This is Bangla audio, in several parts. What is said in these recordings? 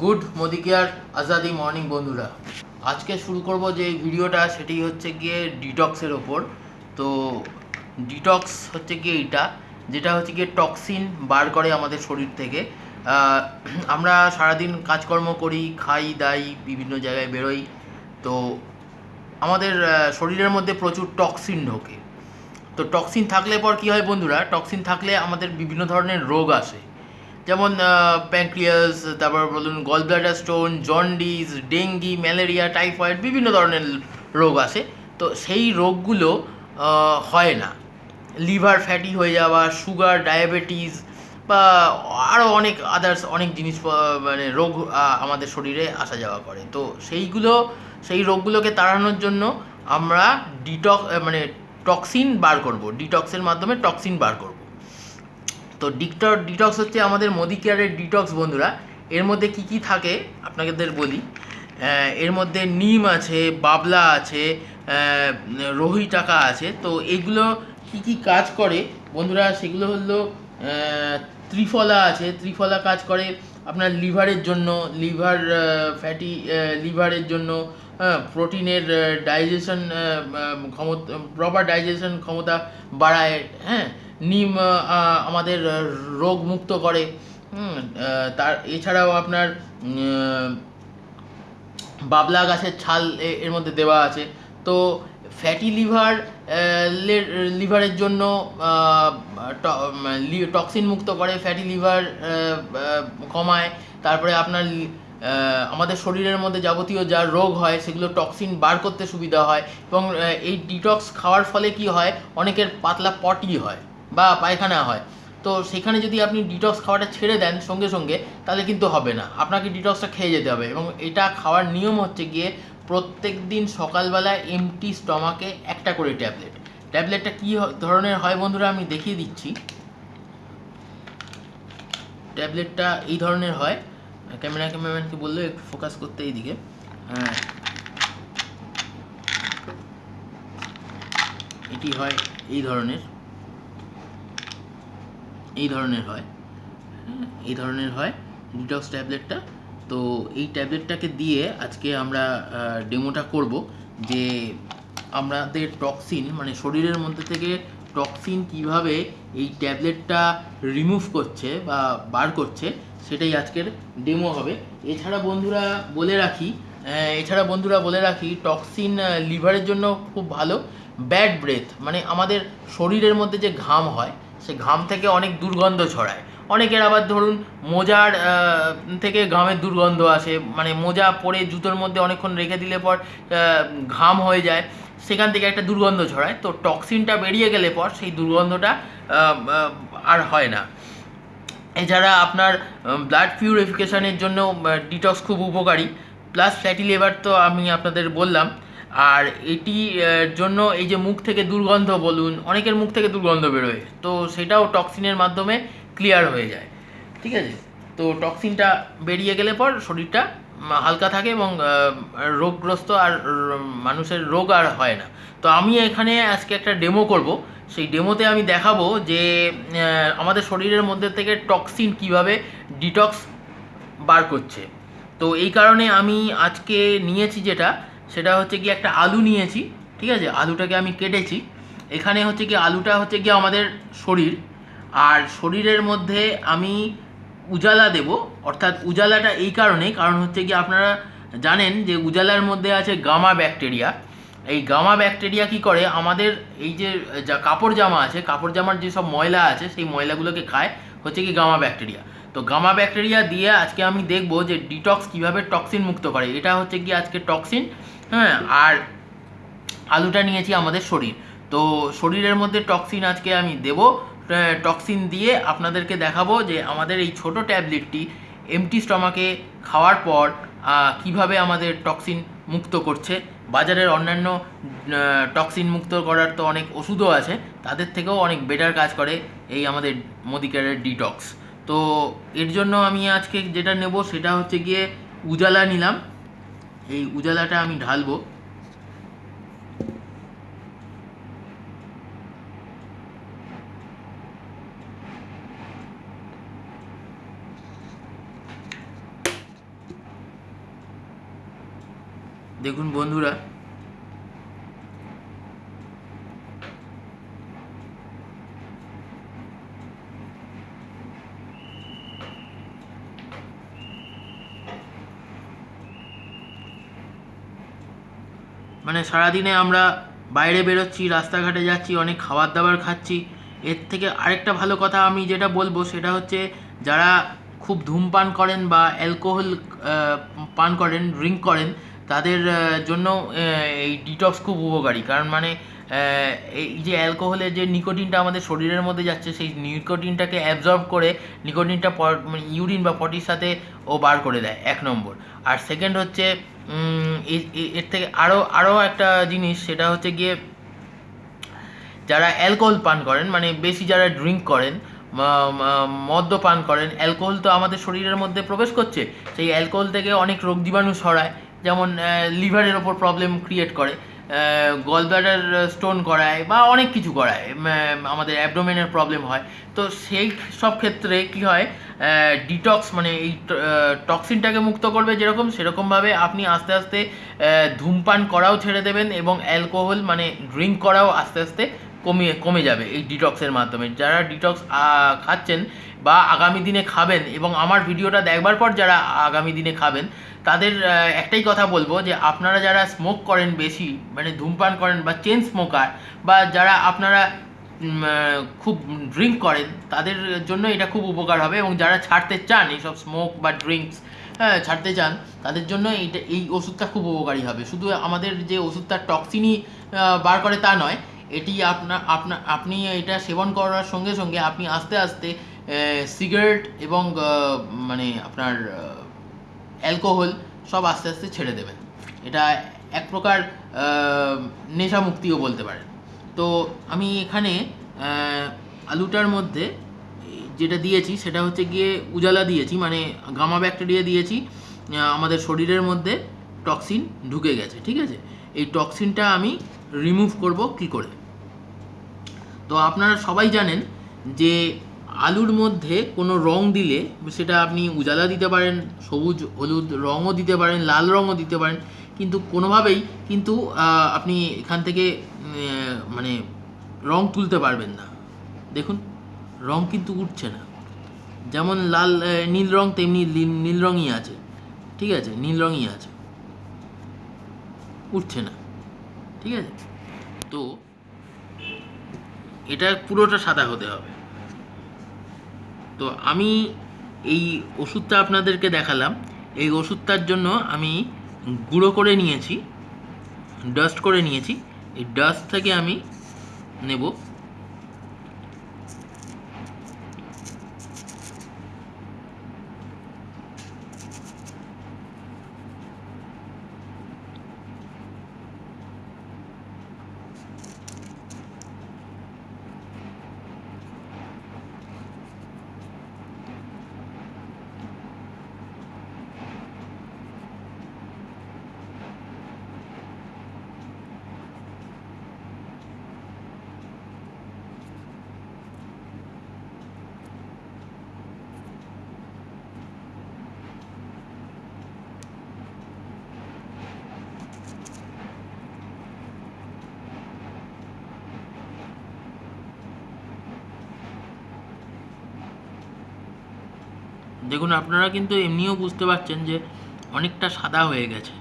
গুড মোদি কেয়ার আজাদি মর্নিং বন্ধুরা। আজকে শুরু করব যে ভিডিওটা, সেটি হচ্ছে গিয়ে ডিটক্সের ওপর। তো ডিটক্স হচ্ছে গিয়ে এইটা, যেটা হচ্ছে গিয়ে টক্সিন বার করে আমাদের শরীর থেকে। আমরা সারাদিন কাজকর্ম করি, খাই, দাই, বিভিন্ন জায়গায় বেরোই। তো আমাদের শরীরের মধ্যে প্রচুর টক্সিন ঢোকে। তো টক্সিন থাকলে পর কি হয় বন্ধুরা, টক্সিন থাকলে আমাদের বিভিন্ন ধরনের রোগ আসে। যেমন প্যাঙ্ক্রিয়াস তারপর বলুন gall bladder stone jaundice dengue malaria typhoid বিভিন্ন ধরনের রোগ আসে। তো সেই রোগগুলো হয় না। লিভার ফ্যাটি হয়ে যাওয়া, সুগার, ডায়াবেটিস বা আরও অনেক আদার্স অনেক জিনিস মানে রোগ আমাদের শরীরে আসা যাওয়া করে। তো সেইগুলো, সেই রোগগুলোকে তাড়ানোর জন্য আমরা ডিটক মানে টক্সিন বার করব। ডিটক্সের মাধ্যমে টক্সিন বার করব। তো ডিকটর ডিটক্স হচ্ছে আমাদের মোদি কেয়ারের ডিটক্স বন্ধুরা। এর মধ্যে কি কি থাকে? আপনাদের বলি। এর মধ্যে নিম আছে, বাবলা আছে রোহি টাকা আছে। তো এগুলো কি কি কাজ করে? বন্ধুরা, সেগুলো হলো ত্রিফলা আছে। ত্রিফলা কাজ করে আপনার লিভারের জন্য, লিভার ফ্যাটি লিভারের জন্য হ্যাঁ প্রোটিনের ডাইজেশন ক্ষমতা প্রপার ডাইজেশন ক্ষমতা বাড়ায় হ্যাঁ। নিম আমাদের রোগ মুক্ত করে। তার, এছাড়াও আপনার বাবলা গাছের ছাল এর মধ্যে দেওয়া আছে। তো ফ্যাটি লিভার লিভারের জন্য টক্সিন মুক্ত করে ফ্যাটি লিভার কমায়। তারপরে আপনার আমাদের শরীরের মধ্যে যাবতীয় যা রোগ হয়, সেগুলো টক্সিন বার করতে সুবিধা হয়। এবং এই ডিটক্স খাওয়ার ফলে কি হয়? অনেকের পাতলা পটি হয়। বা পায়খানা হয়। তো সেখানে যদি আপনি ডিটক্স খাওয়াটা ছেড়ে দেন সঙ্গে সঙ্গে, তাহলে কিন্তু হবে না। আপনাকে ডিটক্সটা খেয়ে যেতে হবে এবং এটা খাওয়ার নিয়ম হচ্ছে গিয়ে প্রত্যেক দিন সকালবেলা এমটি স্টমাকে একটা করে ট্যাবলেট ট্যাবলেটটা কী ধরনের হয় বন্ধুরা আমি দেখিয়ে দিচ্ছি। ট্যাবলেটটা এই ধরনের হয়। ক্যামেরা ক্যামেরাম্যানকে বলল একটু ফোকাস করতে এইদিকে। হ্যাঁ। এটি হয় এই ধরনের। এই ধরনের হয়। এই ধরনের হয় ডিটক্স ট্যাবলেটটা তো এই ট্যাবলেটটাকে দিয়ে আজকে আমরা ডেমোটা করব যে আমাদের টক্সিন মানে শরীরের মধ্যে থেকে টক্সিন কীভাবে এই ট্যাবলেটটা রিমুভ করছে বা বার করছে, সেটাই আজকের ডেমো হবে। এছাড়া বন্ধুরা বলে রাখি এছাড়া বন্ধুরা বলে রাখি টক্সিন লিভারের জন্য খুব ভালো। ব্যাড ব্রেথ মানে আমাদের শরীরের মধ্যে যে ঘাম হয় সে ঘাম থেকে অনেক দুর্গন্ধ ছড়ায়। অনেকের আবার ধরুন মোজার থেকে ঘামের দুর্গন্ধ আসে মানে মোজা পরে জুতোর মধ্যে অনেকক্ষণ রেখে দিলে পর ঘাম হয়ে যায়, সেখান থেকে একটা দুর্গন্ধ ছড়ায়। তো টক্সিনটা বেরিয়ে গেলে পর সেই দুর্গন্ধটা আর হয় না। এছাড়া আপনার ব্লাড পিউরিফিকেশানের জন্য ডিটক্স খুব উপকারী। প্লাস ফ্যাটি লিভার তো আমি আপনাদের বললাম। আর এটি জন্য এই যে মুখ থেকে দুর্গন্ধ বলুন, অনেকের মুখ থেকে দুর্গন্ধ বেরোয়, তো সেটাও টক্সিনের মাধ্যমে ক্লিয়ার হয়ে যায়, ঠিক আছে? তো টক্সিনটা বেরিয়ে গেলে পর শরীরটা হালকা থাকে এবং রোগগ্রস্ত আর মানুষের রোগ আর হয় না। তো আমি এখানে আজকে একটা ডেমো করব। সেই ডেমোতে আমি দেখাবো যে আমাদের শরীরের মধ্যে থেকে টক্সিন কীভাবে ডিটক্স বার করছে। তো এই কারণে আমি আজকে নিয়েছি যেটা সেটা হচ্ছে কি একটা আলু নিয়েছি, ঠিক আছে? আলুটাকে আমি কেটেছি। এখানে হচ্ছে কি আলুটা হচ্ছে কি আমাদের শরীর। আর শরীরের মধ্যে আমি উজালা দেব, অর্থাৎ উজালাটা এই কারণে কারণ হচ্ছে কি আপনারা জানেন যে উজালার মধ্যে আছে গামা ব্যাকটেরিয়া। এই গামা ব্যাকটেরিয়া কি করে? আমাদের এই যে, যা কাপড় জামা আছে, কাপড় জামার যেসব ময়লা আছে, সেই ময়লাগুলোকে খায় হচ্ছে কি গামা ব্যাকটেরিয়া। তো গামা ব্যাকটেরিয়া দিয়ে আজকে আমি দেখব যে ডিটক্স কীভাবে টক্সিন মুক্ত করে। এটা হচ্ছে কি আজকে টক্সিন হ্যাঁ? আর আলুটা নিয়েছি আমাদের শরীর। তো শরীরের মধ্যে টক্সিন আজকে আমি দেব। টক্সিন দিয়ে আপনাদেরকে দেখাবো যে আমাদের এই ছোট ট্যাবলেটটি এমটি স্টমাকে খাওয়ার পর কীভাবে আমাদের টক্সিন মুক্ত করছে। বাজারের অন্যান্য টক্সিন মুক্ত করার তো অনেক ওষুধও আছে, তাদের থেকেও অনেক বেটার কাজ করে এই আমাদের মোদিকারের ডিটক্স তো এর জন্য আমি আজকে যেটা নেব সেটা হচ্ছে গিয়ে উজালা নিলাম। এই উজালাটা আমি ঢালবো। দেখুন বন্ধুরা সারাদিনে আমরা বাইরে বেরোচ্ছি, রাস্তাঘাটে যাচ্ছি, অনেক খাবার দাবার খাচ্ছি। এর থেকে আরেকটা ভালো কথা আমি যেটা বলব সেটা হচ্ছে যারা খুব ধূমপান করেন বা অ্যালকোহল পান করেন, ড্রিঙ্ক করেন, তাদের জন্য এই ডিটক্স খুব উপকারী। কারণ মানে এই যে অ্যালকোহলের যে নিকোটিনটা আমাদের শরীরের মধ্যে যাচ্ছে, সেই নিকোটিনটাকে অ্যাবজর্ব করে নিকোটিনটা মানে ইউরিন বা পটির সাথে ও বার করে দেয়, এক নম্বর। আর সেকেন্ড হচ্ছে এর থেকে আরও আরও একটা জিনিস, সেটা হচ্ছে গিয়ে যারা অ্যালকোহল পান করেন মানে বেশি যারা ড্রিঙ্ক করেন মদ্য পান করেন, অ্যালকোহল তো আমাদের শরীরের মধ্যে প্রবেশ করছে, সেই অ্যালকোহল থেকে অনেক রোগ জীবাণু সরায় যেমন লিভারের ওপর প্রবলেম ক্রিয়েট করে। গল ব্লাডার স্টোন করায় বা অনেক কিছু করায়। আমাদের অ্যাবডোমেনের প্রবলেম হয়। তো সেই সব ক্ষেত্রে কি হয় ডিটক্স মানে এই টক্সিনটাকে মুক্ত করবে যেরকম সেরকমভাবে আপনি আস্তে আস্তে ধূমপান করাও ছেড়ে দেবেন এবং অ্যালকোহল মানে ড্রিঙ্ক করাও আস্তে আস্তে কমিয়ে, কমে যাবে এই ডিটক্সের মাধ্যমে। যারা ডিটক্স খাচ্ছেন বা আগামী দিনে খাবেন এবং আমার ভিডিওটা দেখবার পর যারা আগামী দিনে খাবেন, তাদের একটাই কথা বলব যে আপনারা যারা স্মোক করেন বেশি মানে ধূমপান করেন বা চেন স্মোকার বা যারা আপনারা খুব ড্রিঙ্ক করেন, তাদের জন্য এটা খুব উপকার হবে এবং যারা ছাড়তে চান, এইসব স্মোক বা ড্রিঙ্কস হ্যাঁ ছাড়তে চান, তাদের জন্য এইটা, এই ওষুধটা খুব উপকারী হবে। শুধু আমাদের যে ওষুধটা টক্সিনই বার করে তা নয় এটি আপনার আপনার আপনি এটা সেবন করার সঙ্গে সঙ্গে আপনি আস্তে আস্তে সিগারেট এবং মানে আপনার অ্যালকোহল সব আস্তে আস্তে ছেড়ে দেবেন। এটা এক প্রকার নেশা মুক্তিও বলতে পারেন। তো আমি এখানে আলুটার মধ্যে যেটা দিয়েছি সেটা হচ্ছে গিয়ে উজালা দিয়েছি মানে গামা ব্যাকটেরিয়া দিয়েছি আমাদের শরীরের মধ্যে টক্সিন ঢুকে গেছে, ঠিক আছে? এই টক্সিনটা আমি রিমুভ করব, কি করে তো আপনারা সবাই জানেন যে আলুর মধ্যে কোনো রং দিলে সেটা আপনি উজালা দিতে পারেন, সবুজ, হলুদ রঙও দিতে পারেন, লাল রঙও দিতে পারেন, কিন্তু কোনোভাবেই কিন্তু আপনি এখান থেকে মানে রং তুলতে পারবেন না। দেখুন, রং কিন্তু উঠছে না। যেমন লাল নীল রং, তেমনি নীল রঙই আছে। ঠিক আছে, নীল রঙই আছে। উঠছে না। ঠিক আছে? তো এটা পুরোটা সাদা হতে হবে। তো আমি এই ওষুধটা আপনাদেরকে দেখালাম। এই ওষুধটার জন্য আমি গুঁড়ো করে নিয়েছি ডাস্ট করে নিয়েছি। এই ডাস্ট থেকে আমি নেব। দেখুন, আপনারা কিন্তু এমনিও বুঝতে পারছেন যে অনেকটা সাদা হয়ে গেছে।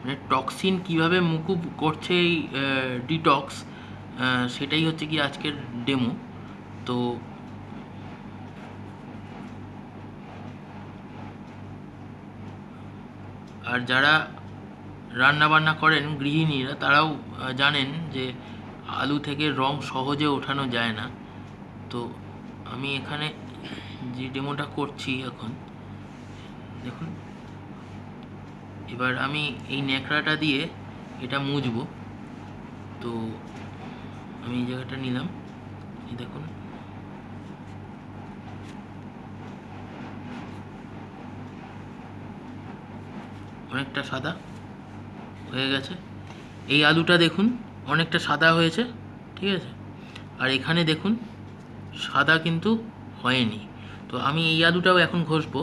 মানে টক্সিন কীভাবে মুকুব করছে এই ডিটক্স সেটাই হচ্ছে কি আজকের ডেমো তো আর যারা রান্না বান্না করেন, গৃহিণীরা, তারাও জানেন যে আলু থেকে রং সহজে ওঠানো যায় না। তো আমি এখানে যে ডেমোটা করছি এখন, দেখুন, এবার আমি এই ন্যাকড়াটা দিয়ে এটা মুছবো। তো আমি এই জায়গাটা নিলাম, এই দেখুন। অনেকটা সাদা হয়ে গেছে। এই আলুটা দেখুন, অনেকটা সাদা হয়েছে, ঠিক আছে? আর এখানে দেখুন সাদা কিন্তু হয়নি। তো আমি এই আদুটাও এখন ঘষবো।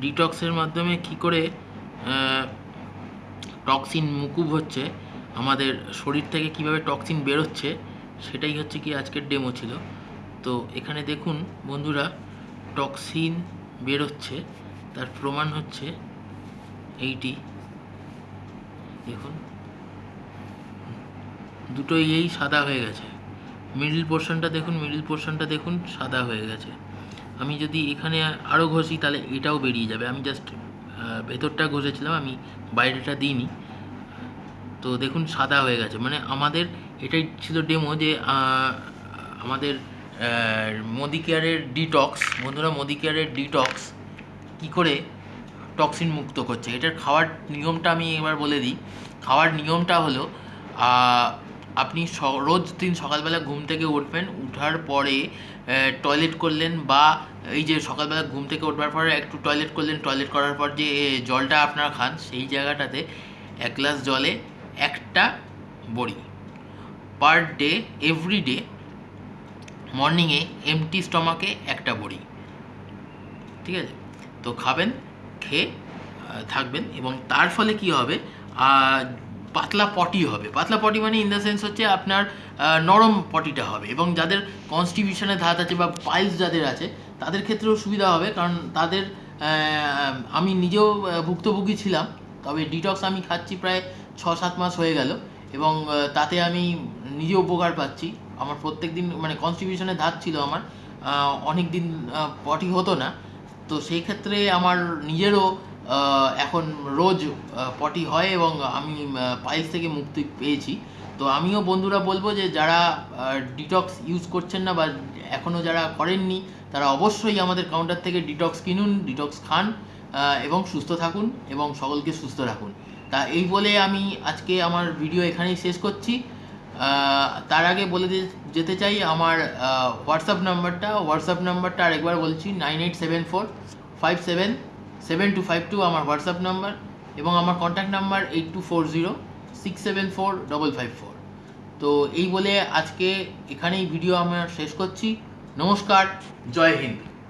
ডিটক্সের মাধ্যমে কি করে টক্সিন মুকুব হচ্ছে, আমাদের শরীর থেকে কীভাবে টক্সিন বেরোচ্ছে, সেটাই হচ্ছে কি আজকের ডেমো ছিল। তো এখানে দেখুন বন্ধুরা টক্সিন বেরোচ্ছে, তার প্রমাণ হচ্ছে এইটি। দেখুন, দুটোই এই সাদা হয়ে গেছে। মিডল পোর্শনটা দেখুন মিডল পোর্শনটা দেখুন, সাদা হয়ে গেছে। আমি যদি এখানে আরও ঘষি, তাহলে এটাও বেরিয়ে যাবে। আমি জাস্ট ভেতরটা ঘষেছিলাম, আমি বাইরেটা দিইনি। তো দেখুন, সাদা হয়ে গেছে। মানে আমাদের, এটাই ছিল ডেমো যে আমাদের মোদি কেয়ারের ডিটক্স বন্ধুরা মোদি কেয়ারের ডিটক্স কী করে টক্সিন মুক্ত করছে? এটার খাওয়ার নিয়মটা আমি এবার বলে দিই। খাওয়ার নিয়মটা হলো আপনি রোজ দিন সকালবেলা ঘুম থেকে উঠবেন, উঠার পরে টয়লেট করলেন বা এই যে সকালবেলা ঘুম থেকে উঠবার পরে একটু টয়লেট করলেন টয়লেট করার পর যে জলটা আপনারা খান, সেই জায়গাটাতে এক গ্লাস জলে একটা বড়ি পার ডে এভরি ডে মর্নিংয়ে এমটি স্টমাকে একটা বড়ি। ঠিক আছে? তো খাবেন, খেয়ে থাকবেন এবং তার ফলে কি হবে? পাতলা পটি হবে। পাতলা পটি মানে ইন দ্য সেন্স হচ্ছে আপনার নরম পটিটা হবে এবং যাদের কনস্টিটিউশনের ধাত আছে বা পাইলস যাদের আছে, তাদের ক্ষেত্রেও সুবিধা হবে কারণ তাদের আমি নিজেও ভুক্তভোগী ছিলাম, তবে ডিটক্স আমি খাচ্ছি প্রায় ছ সাত মাস হয়ে গেল এবং তাতে আমি নিজে উপকার পাচ্ছি। আমার প্রত্যেক দিন মানে কনস্টিটিউশনের ধাত ছিল আমার অনেক দিন পটি হতো না। তো সেই ক্ষেত্রে আমার নিজেরও এখন রোজ পটি হয় এবং আমি পাইলস থেকে মুক্তি পেয়েছি। তো আমিও বন্ধুরা বলব যে যারা ডিটক্স ইউজ করছেন না বা এখনও যারা করেননি, তারা অবশ্যই আমাদের কাউন্টার থেকে ডিটক্স কিনুন ডিটক্স খান এবং সুস্থ থাকুন এবং সকলকে সুস্থ রাখুন। তা এই বলে আমি আজকে আমার ভিডিও এখানেই শেষ করছি। তার আগে বলে যেতে চাই আমার হোয়াটসঅ্যাপ নাম্বারটা হোয়াটসঅ্যাপ নাম্বারটা আরেকবার বলছি nine eight seven four five seven seven two five two আমার হোয়াটসঅ্যাপ নাম্বার এবং আমার contact number eight two four zero six seven four double five four তো এই বলে আজকে এখানেই ভিডিও আমরা শেষ করছি। নমস্কার, জয় হিন্দ।